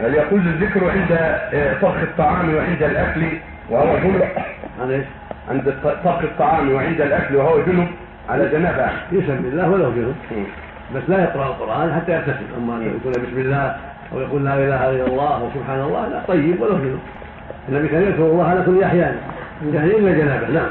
هل يقول الذكر عند آه، طبخ الطعام وعند الأكل وهو جنب؟ عن إيش؟ عند طبخ الطعام وعند الأكل وهو جنب على جنابه يسمي الله ولو جنب. بس لا يقرأ القرآن حتى يغتسل أما أن يقول بسم الله أو يقول لا إله إلا الله أو سبحان الله لا طيب ولو جنب. النبي كان يذكر الله على كل أحيان. يعني إلا جنابه نعم.